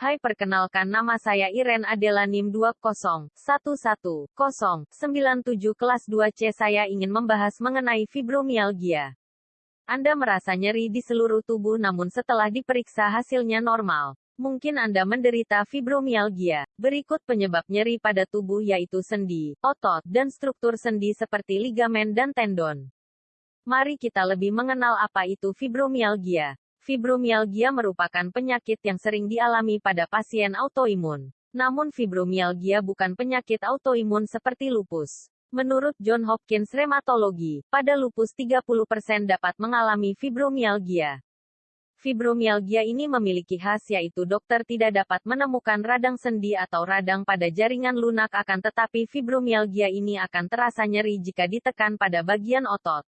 Hai perkenalkan nama saya Iren Adela NIM 20111097 kelas 2C saya ingin membahas mengenai fibromialgia. Anda merasa nyeri di seluruh tubuh namun setelah diperiksa hasilnya normal. Mungkin Anda menderita fibromialgia. Berikut penyebab nyeri pada tubuh yaitu sendi, otot, dan struktur sendi seperti ligamen dan tendon. Mari kita lebih mengenal apa itu fibromialgia. Fibromialgia merupakan penyakit yang sering dialami pada pasien autoimun. Namun fibromialgia bukan penyakit autoimun seperti lupus. Menurut John Hopkins Rheumatology, pada lupus 30% dapat mengalami fibromialgia. Fibromialgia ini memiliki khas yaitu dokter tidak dapat menemukan radang sendi atau radang pada jaringan lunak akan tetapi fibromialgia ini akan terasa nyeri jika ditekan pada bagian otot.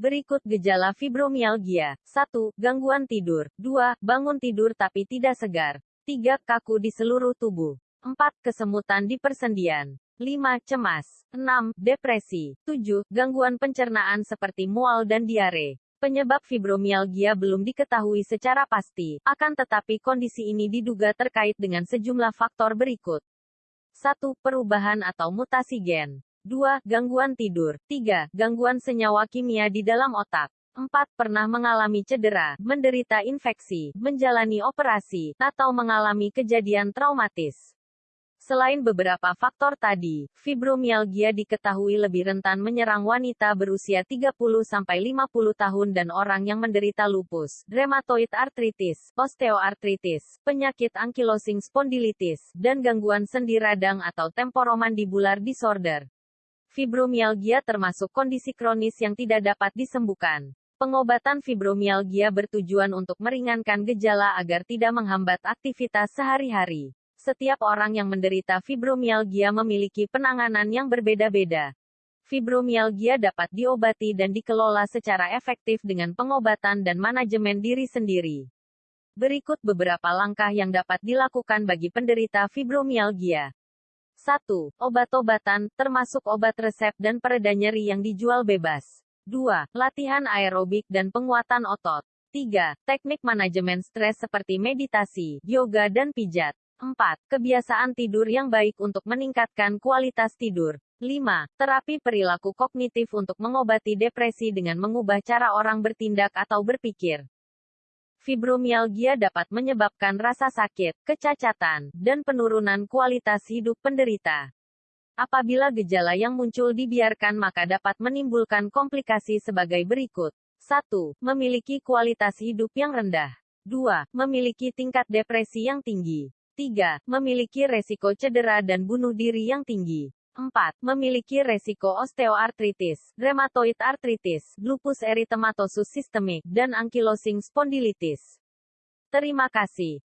Berikut gejala fibromialgia. 1. Gangguan tidur. 2. Bangun tidur tapi tidak segar. 3. Kaku di seluruh tubuh. 4. Kesemutan di persendian. 5. Cemas. 6. Depresi. 7. Gangguan pencernaan seperti mual dan diare. Penyebab fibromialgia belum diketahui secara pasti, akan tetapi kondisi ini diduga terkait dengan sejumlah faktor berikut. 1. Perubahan atau mutasi gen. 2. Gangguan tidur. 3. Gangguan senyawa kimia di dalam otak. 4. Pernah mengalami cedera, menderita infeksi, menjalani operasi, atau mengalami kejadian traumatis. Selain beberapa faktor tadi, fibromialgia diketahui lebih rentan menyerang wanita berusia 30-50 tahun dan orang yang menderita lupus, rheumatoid arthritis, osteoartritis, penyakit ankylosing spondylitis, dan gangguan sendi radang atau temporomandibular disorder. Fibromialgia termasuk kondisi kronis yang tidak dapat disembuhkan. Pengobatan fibromialgia bertujuan untuk meringankan gejala agar tidak menghambat aktivitas sehari-hari. Setiap orang yang menderita fibromialgia memiliki penanganan yang berbeda-beda. Fibromialgia dapat diobati dan dikelola secara efektif dengan pengobatan dan manajemen diri sendiri. Berikut beberapa langkah yang dapat dilakukan bagi penderita fibromialgia. 1. Obat-obatan, termasuk obat resep dan pereda nyeri yang dijual bebas. 2. Latihan aerobik dan penguatan otot. 3. Teknik manajemen stres seperti meditasi, yoga dan pijat. 4. Kebiasaan tidur yang baik untuk meningkatkan kualitas tidur. 5. Terapi perilaku kognitif untuk mengobati depresi dengan mengubah cara orang bertindak atau berpikir. Fibromialgia dapat menyebabkan rasa sakit, kecacatan, dan penurunan kualitas hidup penderita. Apabila gejala yang muncul dibiarkan maka dapat menimbulkan komplikasi sebagai berikut. 1. Memiliki kualitas hidup yang rendah. 2. Memiliki tingkat depresi yang tinggi. 3. Memiliki resiko cedera dan bunuh diri yang tinggi. 4. Memiliki resiko osteoartritis, rheumatoid artritis, lupus eritematosus sistemik, dan ankylosing spondylitis. Terima kasih.